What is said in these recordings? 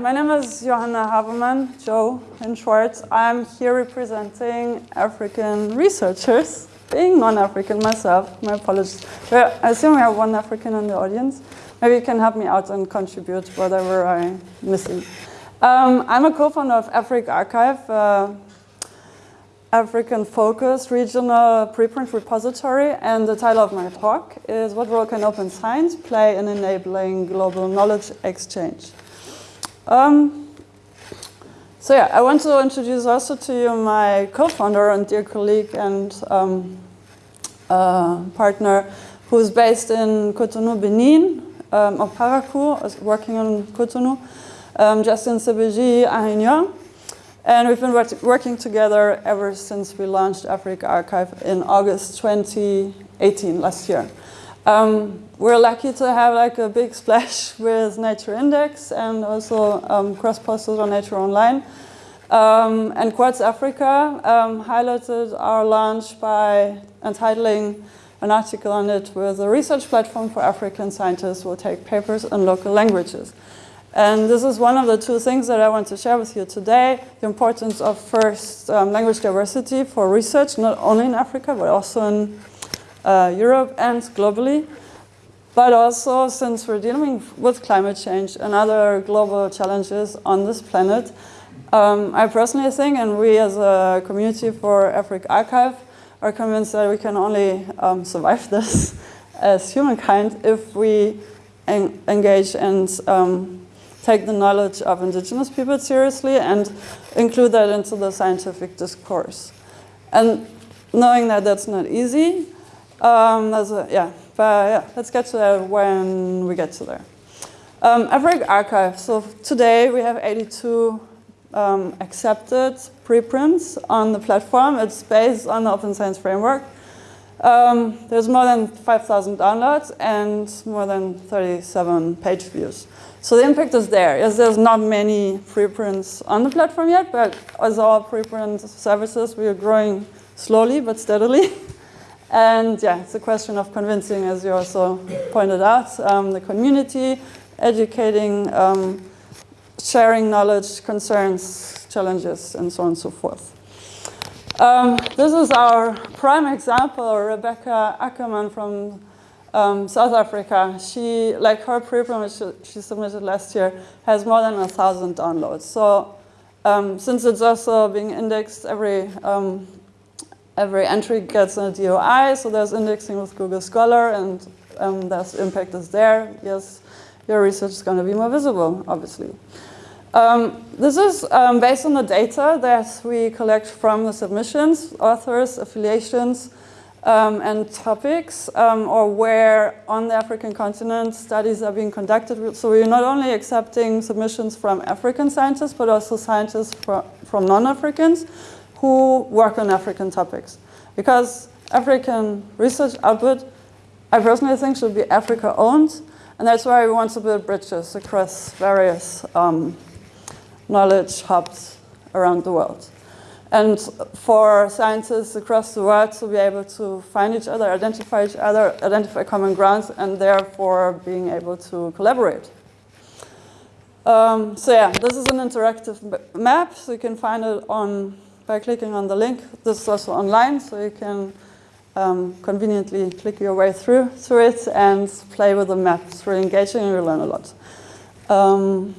My name is Johanna Havemann, Joe in short. I'm here representing African researchers, being non-African myself, my apologies. I assume we have one African in the audience. Maybe you can help me out and contribute whatever I'm missing. Um, I'm a co-founder of AfricArXiv, uh, African-focused regional preprint repository, and the title of my talk is What Role Can Open Science Play in Enabling Global Knowledge Exchange? Um, so yeah, I want to introduce also to you my co-founder and dear colleague and um, uh, partner who's based in Cotonou, Benin, um, of Parakou, working on Cotonou, um, Justin Sègbédji Ahinon. And we've been working together ever since we launched AfricArXiv in August 2018, last year. Um, we're lucky to have like a big splash with Nature Index and also um, cross-posted on Nature Online. Um, and Quartz Africa um, highlighted our launch by entitling an article on it with a research platform for African scientists will take papers in local languages. And this is one of the two things that I want to share with you today, the importance of first um, language diversity for research, not only in Africa, but also in uh, Europe and globally. But also, since we're dealing with climate change and other global challenges on this planet, um, I personally think, and we as a community for AfricArXiv, are convinced that we can only um, survive this as humankind if we en engage and um, take the knowledge of indigenous people seriously and include that into the scientific discourse. And knowing that that's not easy, um, a, yeah, but yeah, let's get to that when we get to there. Um, archive. so today we have 82 um, accepted preprints on the platform. It's based on the Open Science Framework. Um, there's more than 5,000 downloads and more than 37 page views. So the impact is there. Yes, there's not many preprints on the platform yet, but as all preprint services, we are growing slowly but steadily. And yeah, it's a question of convincing, as you also pointed out, um, the community, educating, um, sharing knowledge, concerns, challenges, and so on and so forth. Um, this is our prime example, Rebecca Ackermann from um, South Africa. She, like her preprint, which she, submitted last year, has more than a thousand downloads. So um, since it's also being indexed every um, every entry gets a DOI, so there's indexing with Google Scholar, and um, there's impact is there. Yes, your research is going to be more visible, obviously. Um, this is um, based on the data that we collect from the submissions, authors, affiliations, um, and topics, um, or where on the African continent studies are being conducted. So we're not only accepting submissions from African scientists, but also scientists from, from non-Africans who work on African topics. Because African research output, I personally think should be Africa owned, and that's why we want to build bridges across various um, knowledge hubs around the world. And for scientists across the world to be able to find each other, identify each other, identify common grounds, and therefore being able to collaborate. Um, so yeah, this is an interactive map, so you can find it on by clicking on the link. This is also online, so you can um, conveniently click your way through, through it and play with the map. It's really engaging and you learn a lot. Um,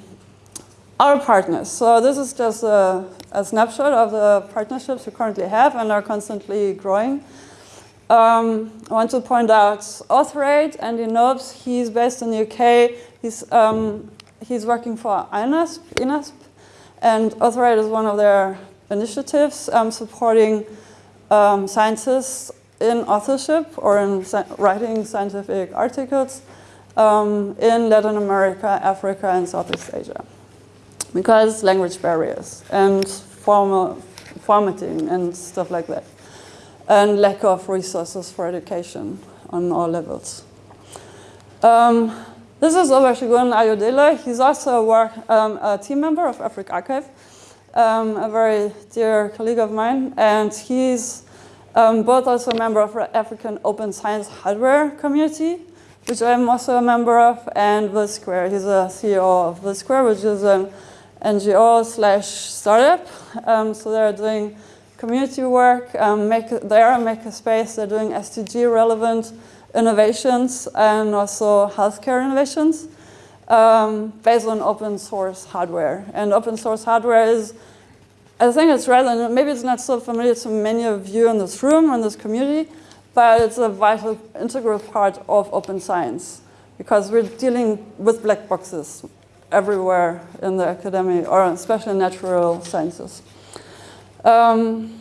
our partners. So this is just a, a, snapshot of the partnerships we currently have and are constantly growing. Um, I want to point out AuthorAID, Andy Nobes. He's based in the UK. He's, um, he's working for INASP, INASP, and AuthorAID is one of their initiatives um, supporting um, scientists in authorship or in writing scientific articles um, in Latin America, Africa, and Southeast Asia because language barriers and formatting and stuff like that. And lack of resources for education on all levels. Um, this is Olusegun Ayodele. He's also a, work, um, a team member of AfricArXiv, um, a very dear colleague of mine. And he's um, both also a member of African Open Science Hardware Community, which I'm also a member of, and VILSquare. He's a CEO of VILSquare, which is an NGO slash startup. Um, so they're doing community work, um, make, they are a makerspace, they're doing SDG relevant innovations and also healthcare innovations um, based on open source hardware. And open source hardware is, I think it's rather, maybe it's not so familiar to many of you in this room, in this community, but it's a vital, integral part of open science because we're dealing with black boxes everywhere in the academy, or especially in natural sciences. Um,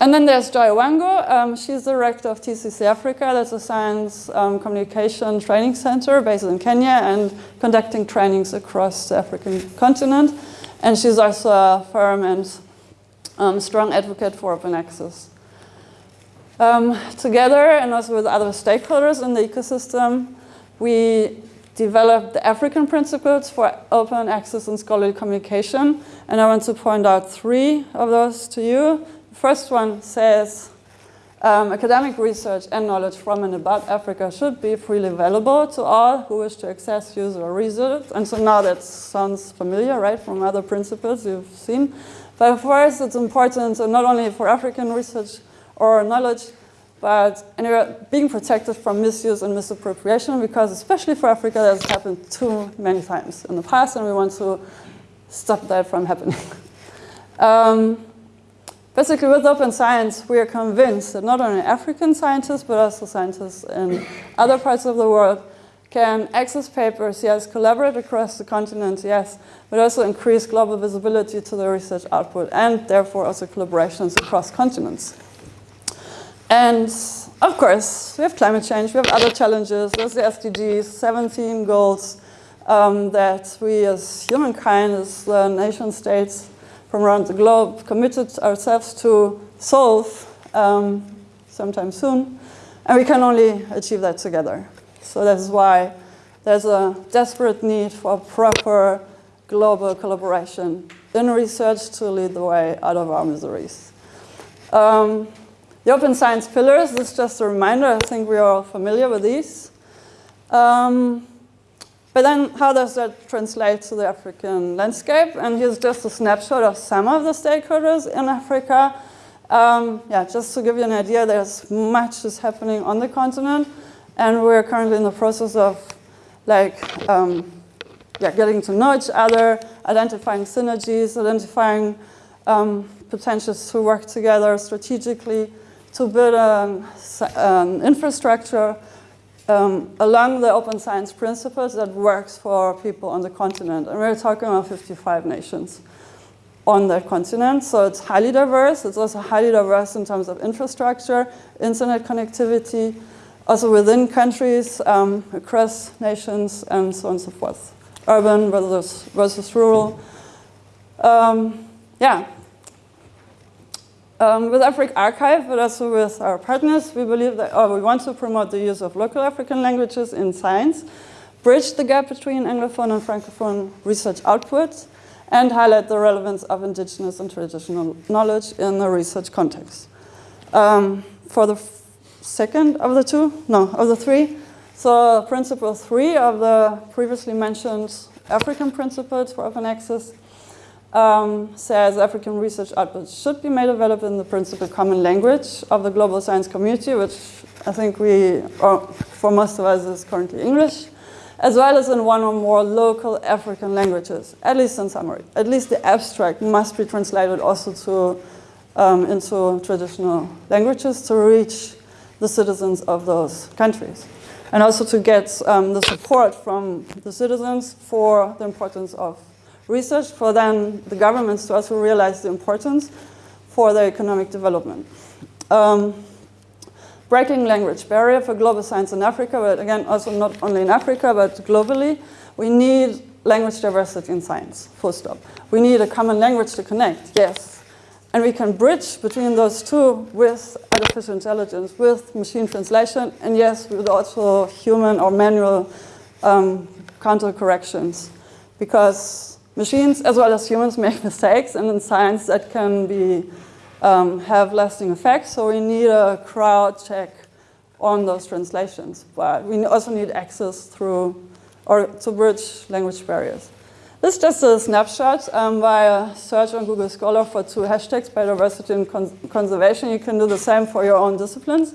and then there's Joy Owango. Um, she's the director of TCC Africa. That's a science um, communication training center based in Kenya and conducting trainings across the African continent. And she's also a firm and um, strong advocate for open access. Um, together and also with other stakeholders in the ecosystem, we developed the African principles for open access and scholarly communication. And I want to point out three of those to you. First one says um, academic research and knowledge from and about Africa should be freely available to all who wish to access, use, or research. And so now that sounds familiar, right, from other principles you've seen. But for us, it's important not only for African research or knowledge, but anyway, being protected from misuse and misappropriation because especially for Africa, that's happened too many times in the past and we want to stop that from happening. um, basically with open science, we are convinced that not only African scientists, but also scientists in other parts of the world can access papers, yes, collaborate across the continent, yes, but also increase global visibility to the research output and therefore also collaborations across continents. And of course, we have climate change, we have other challenges. There's the SDGs, 17 goals um, that we as humankind, as the nation states from around the globe committed ourselves to solve um, sometime soon. And we can only achieve that together. So that's why there's a desperate need for proper global collaboration in research to lead the way out of our miseries. Um, the open science pillars, this is just a reminder, I think we are all familiar with these. Um, but then how does that translate to the African landscape? And here's just a snapshot of some of the stakeholders in Africa. Um, yeah, just to give you an idea, there's much is happening on the continent. And we're currently in the process of like, um, yeah, getting to know each other, identifying synergies, identifying um, potentials to work together strategically to build an um, infrastructure um, along the open science principles that works for people on the continent. And we're talking about 55 nations on that continent. So it's highly diverse. It's also highly diverse in terms of infrastructure, internet connectivity, also within countries, um, across nations, and so on and so forth. Urban versus, versus rural. Um, yeah, um, with AfricArXiv, but also with our partners, we believe that oh, we want to promote the use of local African languages in science, bridge the gap between Anglophone and Francophone research outputs, and highlight the relevance of indigenous and traditional knowledge in the research context. Um, for the second of the two, no, of the three, so principle three of the previously mentioned African principles for open access um, says African research outputs should be made available in the principal common language of the global science community, which I think we, or for most of us is currently English, as well as in one or more local African languages, at least in summary. At least the abstract must be translated also to, um, into traditional languages to reach the citizens of those countries. And also to get um, the support from the citizens for the importance of research for then the governments to also realize the importance for their economic development. Um, breaking language barrier for global science in Africa, but again, also not only in Africa, but globally, we need language diversity in science, full stop. We need a common language to connect, yes. And we can bridge between those two with artificial intelligence, with machine translation, and yes, with also human or manual um, counter corrections. Because machines as well as humans make mistakes and in science that can be um, have lasting effects so we need a crowd check on those translations but we also need access through or to bridge language barriers This is just a snapshot um, via search on Google Scholar for two hashtags, biodiversity and cons conservation. You can do the same for your own disciplines.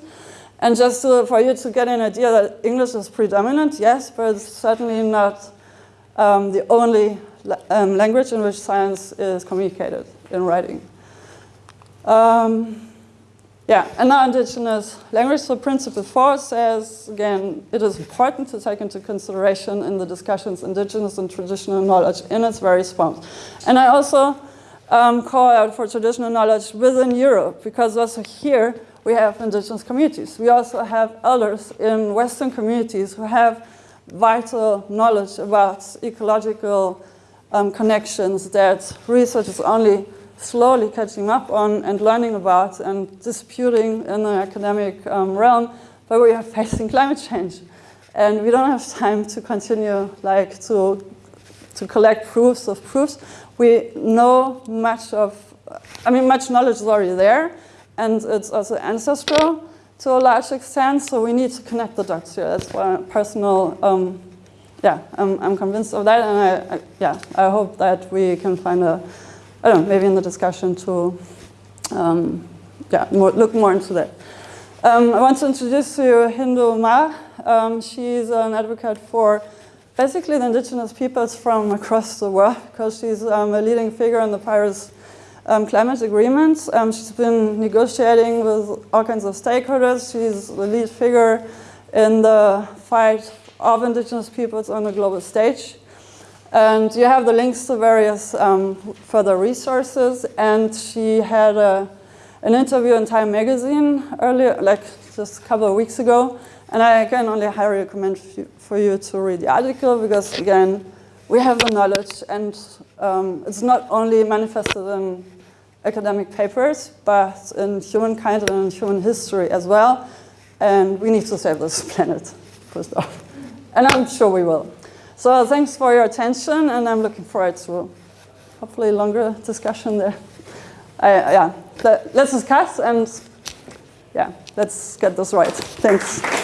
And just to, for you to get an idea that English is predominant, yes, but it's certainly not um, the only um, language in which science is communicated in writing. Um, yeah, and now indigenous language. So principle four says, again, it is important to take into consideration in the discussions indigenous and traditional knowledge in its various forms. And I also um, call out for traditional knowledge within Europe, because also here we have indigenous communities. We also have elders in Western communities who have vital knowledge about ecological um, connections that research is only slowly catching up on and learning about and disputing in the academic um, realm, but we are facing climate change. And we don't have time to continue like to, to collect proofs of proofs. We know much of, I mean, much knowledge is already there, and it's also ancestral to a large extent, so we need to connect the dots here. That's why personal, um, yeah, I'm, I'm convinced of that, and I, I, yeah, I hope that we can find a, I don't know, maybe in the discussion to um, yeah, more, look more into that. Um, I want to introduce to you Hindou Ma. Um, she's an advocate for basically the indigenous peoples from across the world because she's um, a leading figure in the Paris um, climate agreement. Um, she's been negotiating with all kinds of stakeholders. She's the lead figure in the fight of indigenous peoples on the global stage. And you have the links to various um, further resources. And she had a, an interview in Time Magazine earlier, like just a couple of weeks ago. And I can only highly recommend for you to read the article because, again, we have the knowledge and um, it's not only manifested in academic papers, but in humankind and in human history as well. And we need to save this planet, first off. And I'm sure we will. So thanks for your attention, and I'm looking forward to hopefully longer discussion there. I, yeah, let's discuss and yeah, let's get this right. Thanks.